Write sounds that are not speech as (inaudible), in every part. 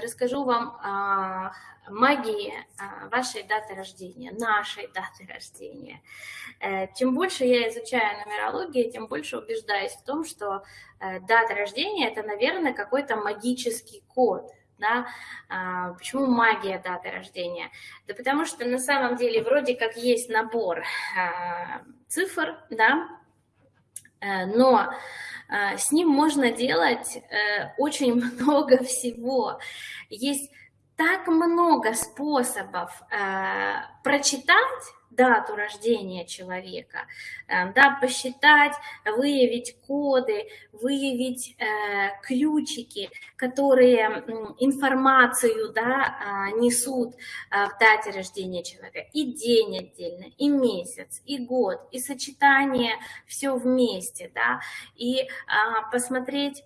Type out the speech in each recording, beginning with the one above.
расскажу вам о магии вашей даты рождения, нашей даты рождения. Э, чем больше я изучаю нумерологию, тем больше убеждаюсь в том, что э, дата рождения – это, наверное, какой-то магический код, да? А, почему магия даты рождения? Да потому что на самом деле вроде как есть набор а, цифр, да, э, но а, с ним можно делать э, очень (laughs) много всего. Есть так много способов э, прочитать дату рождения человека, э, да, посчитать, выявить коды, выявить э, ключики, которые информацию да, э, несут э, в дате рождения человека, и день отдельно, и месяц, и год, и сочетание, все вместе, да, и э, посмотреть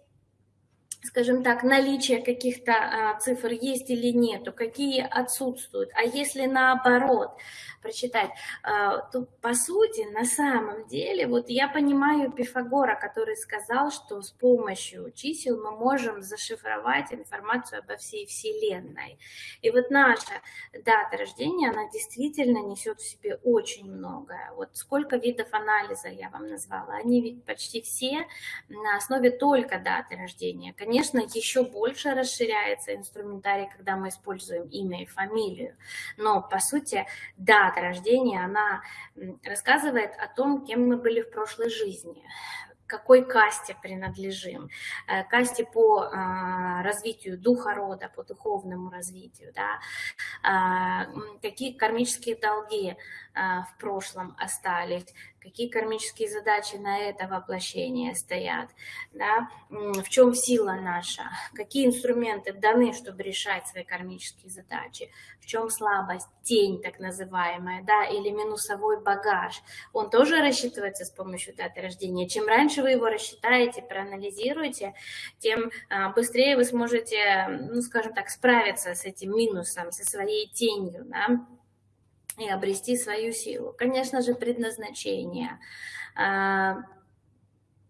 скажем так, наличие каких-то а, цифр есть или нету, какие отсутствуют. А если наоборот прочитать, а, то по сути, на самом деле, вот я понимаю Пифагора, который сказал, что с помощью чисел мы можем зашифровать информацию обо всей Вселенной. И вот наша дата рождения, она действительно несет в себе очень многое. Вот сколько видов анализа я вам назвала, они ведь почти все на основе только даты рождения. Конечно, Конечно, еще больше расширяется инструментарий, когда мы используем имя и фамилию, но, по сути, дата рождения, она рассказывает о том, кем мы были в прошлой жизни, какой касте принадлежим, э, касте по а, развитию духа рода, по духовному развитию, да, а, какие кармические долги а, в прошлом остались, какие кармические задачи на это воплощение стоят, да, в чем сила наша, какие инструменты даны, чтобы решать свои кармические задачи, в чем слабость, тень так называемая, да, или минусовой багаж. Он тоже рассчитывается с помощью даты рождения. Чем раньше вы его рассчитаете, проанализируете, тем а, быстрее вы сможете, ну, скажем так, справиться с этим минусом, со своей тенью, да, и обрести свою силу. Конечно же, предназначение. А,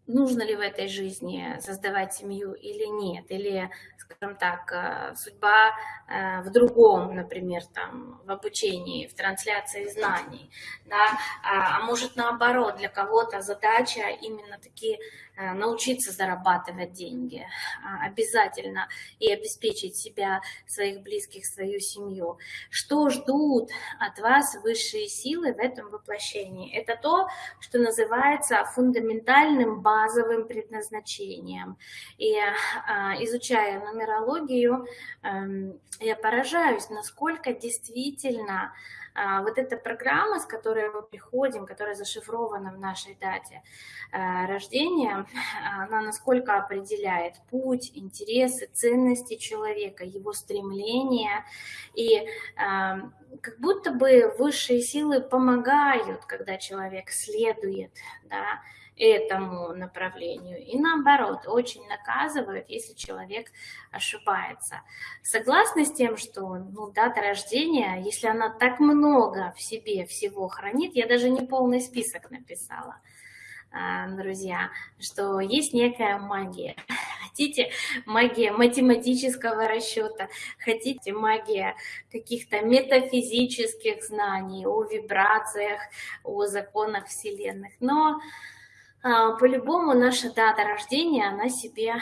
нужно ли в этой жизни создавать семью или нет, или, скажем так, а, судьба а, в другом, например, там, в обучении, в трансляции знаний, да, а, может наоборот, для кого-то задача именно такие научиться зарабатывать деньги а, обязательно и обеспечить себя, своих близких, свою семью. Что ждут от вас высшие силы в этом воплощении? Это то, что называется фундаментальным базовым предназначением. И а, изучая нумерологию, эм, я поражаюсь, насколько действительно вот эта программа, с которой мы приходим, которая зашифрована в нашей дате а, рождения, (laughs) она насколько определяет путь, интересы, ценности человека, его стремления. И а, как будто бы высшие силы помогают, когда человек следует, да, этому направлению. И наоборот, очень наказывают, если человек ошибается. Согласны с тем, что ну, дата рождения, если она так много в себе всего хранит, я даже не полный список написала, а, друзья, что есть некая магия. (laughs) Хотите магия математического расчета, хотите магия каких-то метафизических знаний о вибрациях, о законах Вселенных. Но а, по-любому наша дата рождения, она себе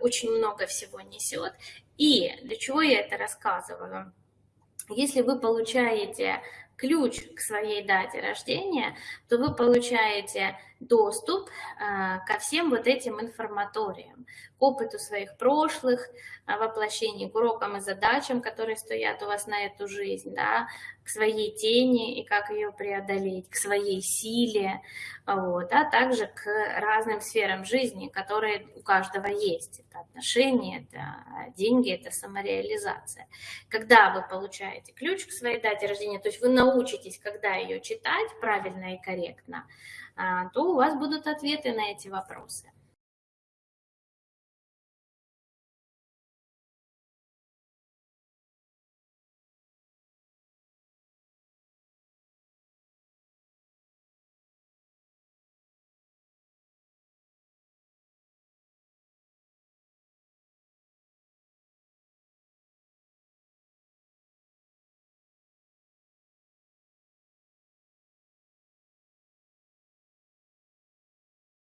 очень много всего несет. И для чего я это рассказываю? Если вы получаете ключ к своей дате рождения, то вы получаете доступ а, ко всем вот этим информаториям, к опыту своих прошлых а, воплощений, к урокам и задачам, которые стоят у вас на эту жизнь, да, к своей тени и как ее преодолеть, к своей силе, вот, а также к разным сферам жизни, которые у каждого есть. Это отношения, это деньги, это самореализация. Когда вы получаете ключ к своей дате рождения, то есть вы научитесь, когда ее читать правильно и корректно, а, то у вас будут ответы на эти вопросы.